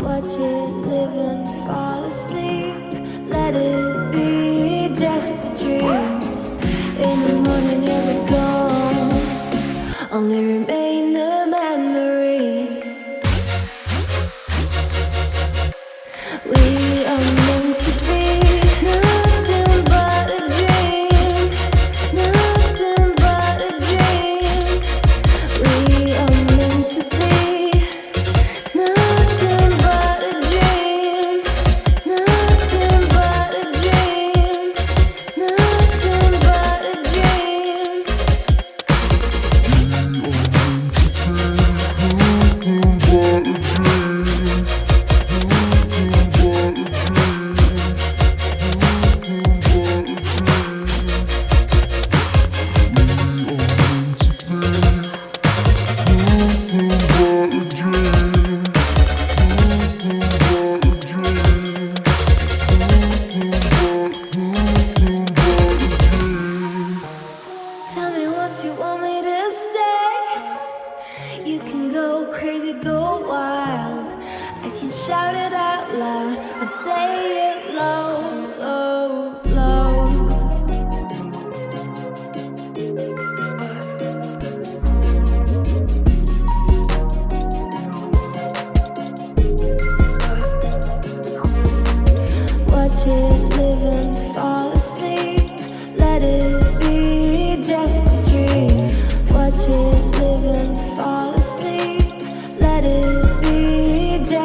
Watch it live and fall asleep Let it be just a dream. In the morning you'll be gone Only remain crazy, go wild. I can shout it out.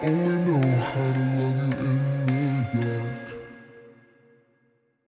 only know how to love you